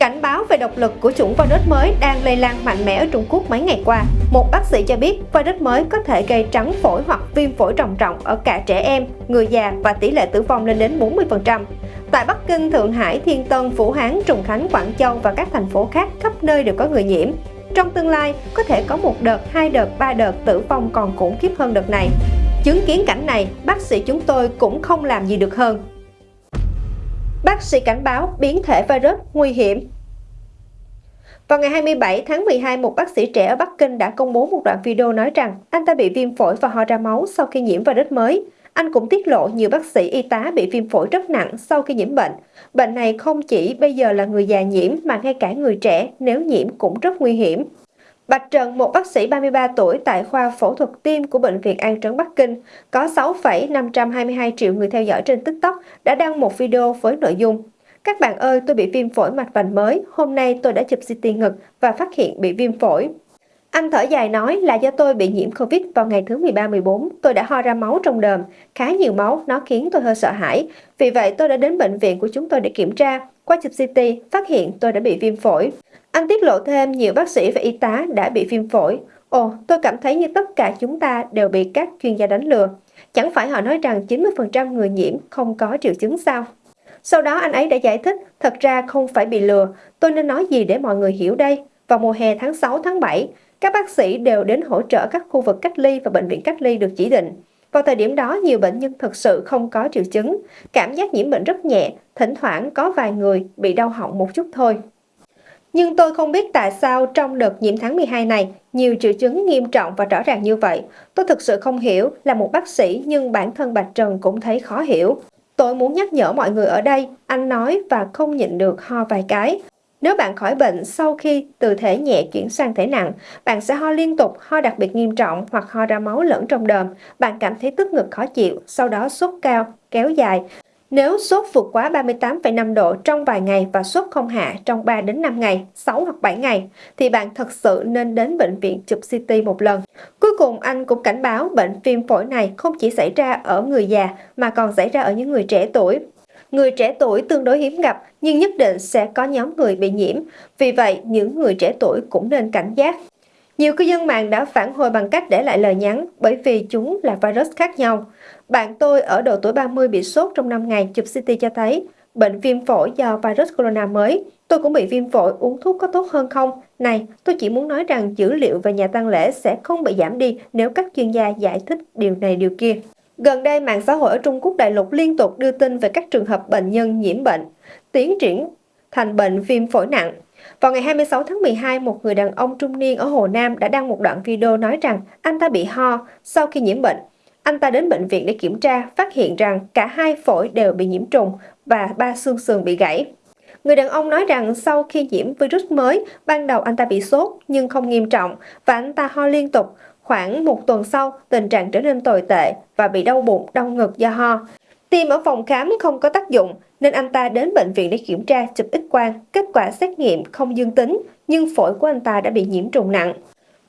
Cảnh báo về độc lực của chủng virus mới đang lây lan mạnh mẽ ở Trung Quốc mấy ngày qua. Một bác sĩ cho biết virus mới có thể gây trắng phổi hoặc viêm phổi trầm trọng ở cả trẻ em, người già và tỷ lệ tử vong lên đến 40%. Tại Bắc Kinh, Thượng Hải, Thiên Tân, Vũ Hán, Trùng Khánh, Quảng Châu và các thành phố khác khắp nơi đều có người nhiễm. Trong tương lai, có thể có một đợt, hai đợt, ba đợt tử vong còn khủng khiếp hơn đợt này. Chứng kiến cảnh này, bác sĩ chúng tôi cũng không làm gì được hơn. Bác sĩ cảnh báo biến thể virus nguy hiểm. Vào ngày 27 tháng 12, một bác sĩ trẻ ở Bắc Kinh đã công bố một đoạn video nói rằng anh ta bị viêm phổi và ho ra máu sau khi nhiễm virus mới. Anh cũng tiết lộ nhiều bác sĩ y tá bị viêm phổi rất nặng sau khi nhiễm bệnh. Bệnh này không chỉ bây giờ là người già nhiễm mà ngay cả người trẻ nếu nhiễm cũng rất nguy hiểm. Bạch Trần, một bác sĩ 33 tuổi tại khoa phẫu thuật tim của Bệnh viện An Trấn Bắc Kinh, có 6,522 triệu người theo dõi trên TikTok, đã đăng một video với nội dung Các bạn ơi, tôi bị viêm phổi mạch vành mới, hôm nay tôi đã chụp CT ngực và phát hiện bị viêm phổi. Anh thở dài nói là do tôi bị nhiễm Covid vào ngày thứ 13-14, tôi đã ho ra máu trong đờm, khá nhiều máu, nó khiến tôi hơi sợ hãi. Vì vậy tôi đã đến bệnh viện của chúng tôi để kiểm tra, qua chụp CT, phát hiện tôi đã bị viêm phổi. Anh tiết lộ thêm nhiều bác sĩ và y tá đã bị viêm phổi. Ồ, tôi cảm thấy như tất cả chúng ta đều bị các chuyên gia đánh lừa. Chẳng phải họ nói rằng 90% người nhiễm không có triệu chứng sao? Sau đó anh ấy đã giải thích, thật ra không phải bị lừa, tôi nên nói gì để mọi người hiểu đây? Vào mùa hè tháng 6, tháng 7, các bác sĩ đều đến hỗ trợ các khu vực cách ly và bệnh viện cách ly được chỉ định. Vào thời điểm đó, nhiều bệnh nhân thực sự không có triệu chứng, cảm giác nhiễm bệnh rất nhẹ, thỉnh thoảng có vài người bị đau họng một chút thôi. Nhưng tôi không biết tại sao trong đợt nhiễm tháng 12 này, nhiều triệu chứng nghiêm trọng và rõ ràng như vậy. Tôi thực sự không hiểu, là một bác sĩ nhưng bản thân Bạch Trần cũng thấy khó hiểu. Tôi muốn nhắc nhở mọi người ở đây, anh nói và không nhịn được ho vài cái. Nếu bạn khỏi bệnh sau khi từ thể nhẹ chuyển sang thể nặng, bạn sẽ ho liên tục, ho đặc biệt nghiêm trọng hoặc ho ra máu lẫn trong đờm. Bạn cảm thấy tức ngực khó chịu, sau đó sốt cao, kéo dài. Nếu sốt vượt quá 38,5 độ trong vài ngày và sốt không hạ trong 3 đến 5 ngày, 6 hoặc 7 ngày, thì bạn thật sự nên đến bệnh viện chụp CT một lần. Cuối cùng, anh cũng cảnh báo bệnh viêm phổi này không chỉ xảy ra ở người già mà còn xảy ra ở những người trẻ tuổi. Người trẻ tuổi tương đối hiếm gặp nhưng nhất định sẽ có nhóm người bị nhiễm, vì vậy những người trẻ tuổi cũng nên cảnh giác. Nhiều cư dân mạng đã phản hồi bằng cách để lại lời nhắn bởi vì chúng là virus khác nhau. Bạn tôi ở độ tuổi 30 bị sốt trong 5 ngày chụp CT cho thấy bệnh viêm phổi do virus corona mới. Tôi cũng bị viêm phổi, uống thuốc có tốt hơn không? Này, tôi chỉ muốn nói rằng dữ liệu về nhà tăng lễ sẽ không bị giảm đi nếu các chuyên gia giải thích điều này điều kia. Gần đây, mạng xã hội ở Trung Quốc đại lục liên tục đưa tin về các trường hợp bệnh nhân nhiễm bệnh, tiến triển thành bệnh viêm phổi nặng. Vào ngày 26 tháng 12, một người đàn ông trung niên ở Hồ Nam đã đăng một đoạn video nói rằng anh ta bị ho sau khi nhiễm bệnh. Anh ta đến bệnh viện để kiểm tra, phát hiện rằng cả hai phổi đều bị nhiễm trùng và ba xương sườn bị gãy. Người đàn ông nói rằng sau khi nhiễm virus mới, ban đầu anh ta bị sốt nhưng không nghiêm trọng và anh ta ho liên tục. Khoảng một tuần sau, tình trạng trở nên tồi tệ và bị đau bụng, đau ngực do ho. Tiêm ở phòng khám không có tác dụng nên anh ta đến bệnh viện để kiểm tra chụp x quang, kết quả xét nghiệm không dương tính nhưng phổi của anh ta đã bị nhiễm trùng nặng.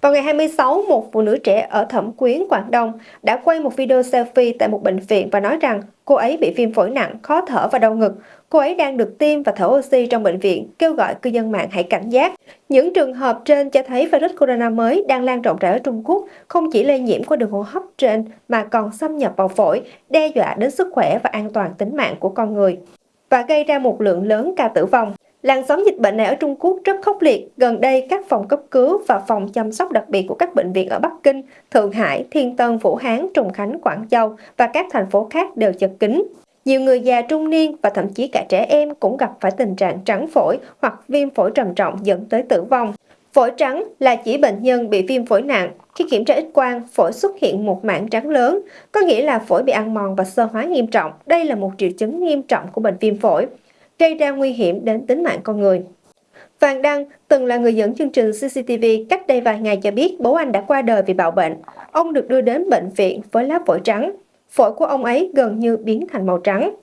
Vào ngày 26, một phụ nữ trẻ ở Thẩm Quyến, Quảng Đông đã quay một video selfie tại một bệnh viện và nói rằng cô ấy bị viêm phổi nặng, khó thở và đau ngực. Cô ấy đang được tiêm và thở oxy trong bệnh viện, kêu gọi cư dân mạng hãy cảnh giác. Những trường hợp trên cho thấy virus corona mới đang lan rộng rãi ở Trung Quốc, không chỉ lây nhiễm qua đường hô hấp trên mà còn xâm nhập vào phổi, đe dọa đến sức khỏe và an toàn tính mạng của con người và gây ra một lượng lớn ca tử vong. Làn sóng dịch bệnh này ở Trung Quốc rất khốc liệt. Gần đây, các phòng cấp cứu và phòng chăm sóc đặc biệt của các bệnh viện ở Bắc Kinh, Thượng Hải, Thiên Tân, Vũ Hán, Trùng Khánh, Quảng Châu và các thành phố khác đều chật kín. Nhiều người già trung niên và thậm chí cả trẻ em cũng gặp phải tình trạng trắng phổi hoặc viêm phổi trầm trọng dẫn tới tử vong. Phổi trắng là chỉ bệnh nhân bị viêm phổi nặng. Khi kiểm tra x-quang, phổi xuất hiện một mảng trắng lớn, có nghĩa là phổi bị ăn mòn và sơ hóa nghiêm trọng. Đây là một triệu chứng nghiêm trọng của bệnh viêm phổi gây ra nguy hiểm đến tính mạng con người. Vàng Đăng từng là người dẫn chương trình CCTV cách đây vài ngày cho biết bố anh đã qua đời vì bạo bệnh. Ông được đưa đến bệnh viện với lá phổi trắng. Phổi của ông ấy gần như biến thành màu trắng.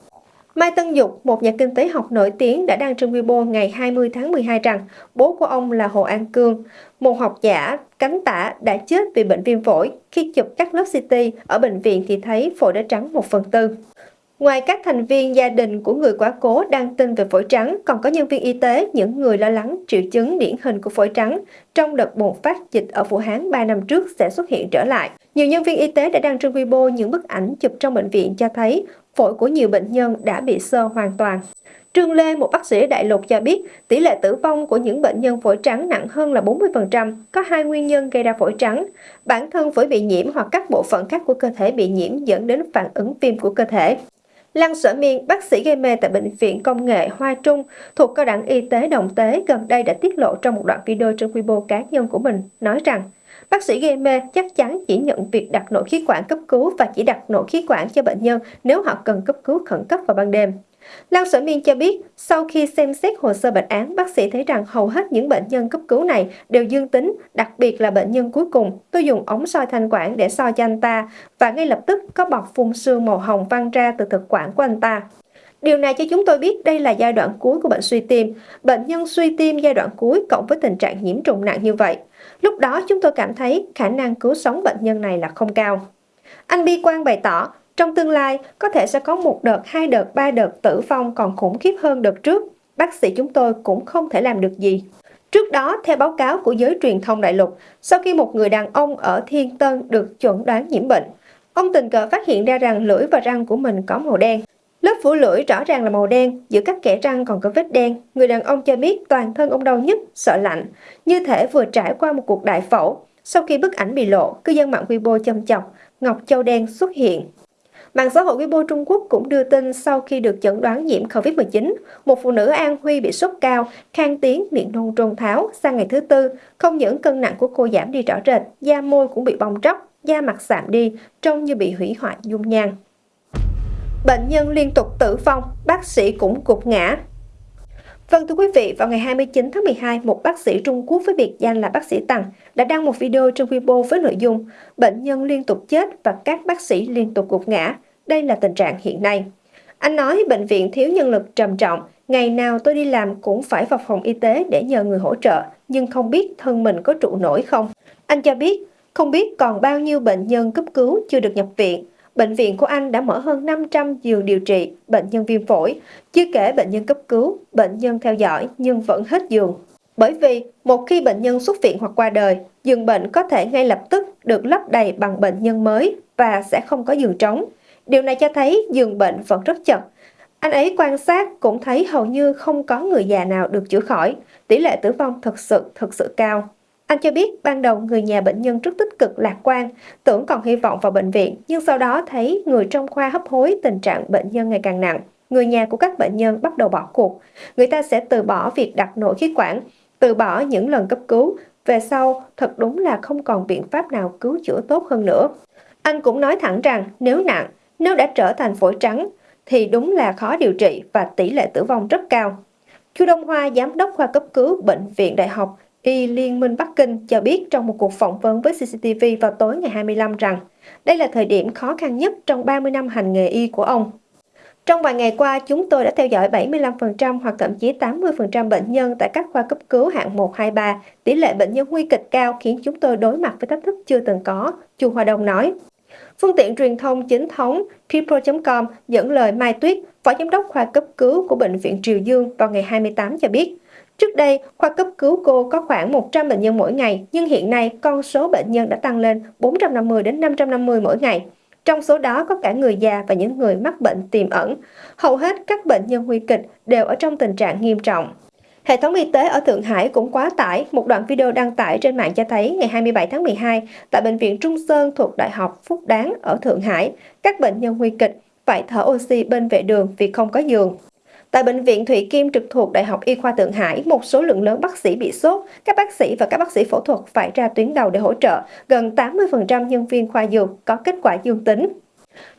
Mai Tân Dục, một nhà kinh tế học nổi tiếng đã đăng trên Weibo ngày 20 tháng 12 rằng bố của ông là Hồ An Cương, một học giả cánh tả đã chết vì bệnh viêm phổi. Khi chụp các lớp CT ở bệnh viện thì thấy phổi đã trắng 1 phần tư. Ngoài các thành viên gia đình của người quá cố đăng tin về phổi trắng, còn có nhân viên y tế, những người lo lắng triệu chứng điển hình của phổi trắng trong đợt bùng phát dịch ở Vũ Hán 3 năm trước sẽ xuất hiện trở lại. Nhiều nhân viên y tế đã đăng trên Weibo những bức ảnh chụp trong bệnh viện cho thấy phổi của nhiều bệnh nhân đã bị sơ hoàn toàn. Trương Lê, một bác sĩ đại lục cho biết, tỷ lệ tử vong của những bệnh nhân phổi trắng nặng hơn là 40%, có hai nguyên nhân gây ra phổi trắng. Bản thân phổi bị nhiễm hoặc các bộ phận khác của cơ thể bị nhiễm dẫn đến phản ứng viêm của cơ thể. Lăng Sở Miên, bác sĩ gây mê tại Bệnh viện Công nghệ Hoa Trung thuộc Cao đẳng Y tế Đồng Tế gần đây đã tiết lộ trong một đoạn video trên Weibo cá nhân của mình, nói rằng Bác sĩ gây mê chắc chắn chỉ nhận việc đặt nội khí quản cấp cứu và chỉ đặt nội khí quản cho bệnh nhân nếu họ cần cấp cứu khẩn cấp vào ban đêm. Lan Sở Miên cho biết, sau khi xem xét hồ sơ bệnh án, bác sĩ thấy rằng hầu hết những bệnh nhân cấp cứu này đều dương tính, đặc biệt là bệnh nhân cuối cùng. Tôi dùng ống soi thanh quản để soi cho anh ta và ngay lập tức có bọt phun sương màu hồng văng ra từ thực quản của anh ta. Điều này cho chúng tôi biết đây là giai đoạn cuối của bệnh suy tim. Bệnh nhân suy tim giai đoạn cuối cộng với tình trạng nhiễm trùng nặng như vậy. Lúc đó chúng tôi cảm thấy khả năng cứu sống bệnh nhân này là không cao. Anh Bi Quang bày tỏ, trong tương lai, có thể sẽ có một đợt, hai đợt, ba đợt tử vong còn khủng khiếp hơn đợt trước. Bác sĩ chúng tôi cũng không thể làm được gì. Trước đó, theo báo cáo của giới truyền thông đại lục, sau khi một người đàn ông ở Thiên Tân được chuẩn đoán nhiễm bệnh, ông tình cờ phát hiện ra rằng lưỡi và răng của mình có màu đen. Lớp phủ lưỡi rõ ràng là màu đen, giữa các kẽ răng còn có vết đen. Người đàn ông cho biết toàn thân ông đau nhức, sợ lạnh, như thể vừa trải qua một cuộc đại phẫu. Sau khi bức ảnh bị lộ, cư dân mạng Weibo châm chọc, Ngọc Châu đen xuất hiện. Mạng xã hội Weibo Trung Quốc cũng đưa tin sau khi được chẩn đoán nhiễm COVID-19, một phụ nữ An Huy bị sốt cao, khang tiếng, miệng nôn trôn tháo. Sang ngày thứ tư, không những cân nặng của cô giảm đi rõ rệt, da môi cũng bị bong tróc, da mặt sạm đi, trông như bị hủy hoại dung nhan. Bệnh nhân liên tục tử vong, bác sĩ cũng gục ngã. Vâng thưa quý vị, vào ngày 29 tháng 12, một bác sĩ Trung Quốc với biệt danh là bác sĩ Tằng đã đăng một video trên Weibo với nội dung bệnh nhân liên tục chết và các bác sĩ liên tục gục ngã. Đây là tình trạng hiện nay. Anh nói bệnh viện thiếu nhân lực trầm trọng, ngày nào tôi đi làm cũng phải vào phòng y tế để nhờ người hỗ trợ, nhưng không biết thân mình có trụ nổi không. Anh cho biết, không biết còn bao nhiêu bệnh nhân cấp cứu chưa được nhập viện, Bệnh viện của anh đã mở hơn 500 giường điều trị bệnh nhân viêm phổi, chưa kể bệnh nhân cấp cứu, bệnh nhân theo dõi nhưng vẫn hết giường. Bởi vì một khi bệnh nhân xuất viện hoặc qua đời, giường bệnh có thể ngay lập tức được lấp đầy bằng bệnh nhân mới và sẽ không có giường trống. Điều này cho thấy giường bệnh vẫn rất chật. Anh ấy quan sát cũng thấy hầu như không có người già nào được chữa khỏi. Tỷ lệ tử vong thật sự thật sự cao. Anh cho biết ban đầu người nhà bệnh nhân rất tích cực lạc quan, tưởng còn hy vọng vào bệnh viện, nhưng sau đó thấy người trong khoa hấp hối tình trạng bệnh nhân ngày càng nặng. Người nhà của các bệnh nhân bắt đầu bỏ cuộc. Người ta sẽ từ bỏ việc đặt nội khí quản, từ bỏ những lần cấp cứu. Về sau, thật đúng là không còn biện pháp nào cứu chữa tốt hơn nữa. Anh cũng nói thẳng rằng nếu nặng, nếu đã trở thành phổi trắng, thì đúng là khó điều trị và tỷ lệ tử vong rất cao. Chu Đông Hoa, giám đốc khoa cấp cứu Bệnh viện Đại học Y Liên minh Bắc Kinh cho biết trong một cuộc phỏng vấn với CCTV vào tối ngày 25 rằng đây là thời điểm khó khăn nhất trong 30 năm hành nghề y của ông. Trong vài ngày qua, chúng tôi đã theo dõi 75% hoặc thậm chí 80% bệnh nhân tại các khoa cấp cứu hạng 1, 2, 3. Tỷ lệ bệnh nhân nguy kịch cao khiến chúng tôi đối mặt với thách thức chưa từng có, Chu Hoa Đông nói. Phương tiện truyền thông chính thống People.com dẫn lời Mai Tuyết, Phó Giám đốc khoa cấp cứu của Bệnh viện Triều Dương vào ngày 28 cho biết, Trước đây, khoa cấp cứu cô có khoảng 100 bệnh nhân mỗi ngày, nhưng hiện nay con số bệnh nhân đã tăng lên 450 đến 550 mỗi ngày. Trong số đó có cả người già và những người mắc bệnh tiềm ẩn. Hầu hết các bệnh nhân nguy kịch đều ở trong tình trạng nghiêm trọng. Hệ thống y tế ở Thượng Hải cũng quá tải. Một đoạn video đăng tải trên mạng cho thấy ngày 27 tháng 12, tại Bệnh viện Trung Sơn thuộc Đại học Phúc Đáng ở Thượng Hải, các bệnh nhân nguy kịch phải thở oxy bên vệ đường vì không có giường. Tại Bệnh viện Thụy Kim trực thuộc Đại học Y khoa Thượng Hải, một số lượng lớn bác sĩ bị sốt, các bác sĩ và các bác sĩ phẫu thuật phải ra tuyến đầu để hỗ trợ. Gần 80% nhân viên khoa dược có kết quả dương tính.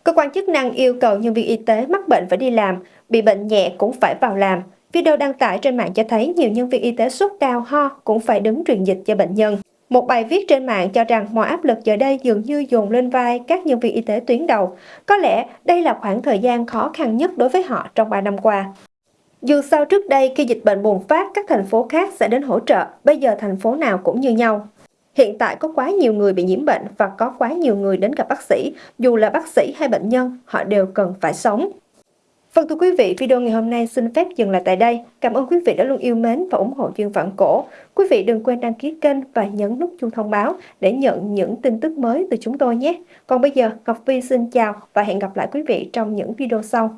Cơ quan chức năng yêu cầu nhân viên y tế mắc bệnh phải đi làm, bị bệnh nhẹ cũng phải vào làm. Video đăng tải trên mạng cho thấy nhiều nhân viên y tế sốt cao ho cũng phải đứng truyền dịch cho bệnh nhân. Một bài viết trên mạng cho rằng mọi áp lực giờ đây dường như dồn lên vai các nhân viên y tế tuyến đầu. Có lẽ đây là khoảng thời gian khó khăn nhất đối với họ trong 3 năm qua. Dù sao trước đây khi dịch bệnh bùng phát, các thành phố khác sẽ đến hỗ trợ, bây giờ thành phố nào cũng như nhau. Hiện tại có quá nhiều người bị nhiễm bệnh và có quá nhiều người đến gặp bác sĩ, dù là bác sĩ hay bệnh nhân, họ đều cần phải sống. Vâng thưa quý vị, video ngày hôm nay xin phép dừng lại tại đây. Cảm ơn quý vị đã luôn yêu mến và ủng hộ chuyên vạn cổ. Quý vị đừng quên đăng ký kênh và nhấn nút chuông thông báo để nhận những tin tức mới từ chúng tôi nhé. Còn bây giờ, Ngọc Vi xin chào và hẹn gặp lại quý vị trong những video sau.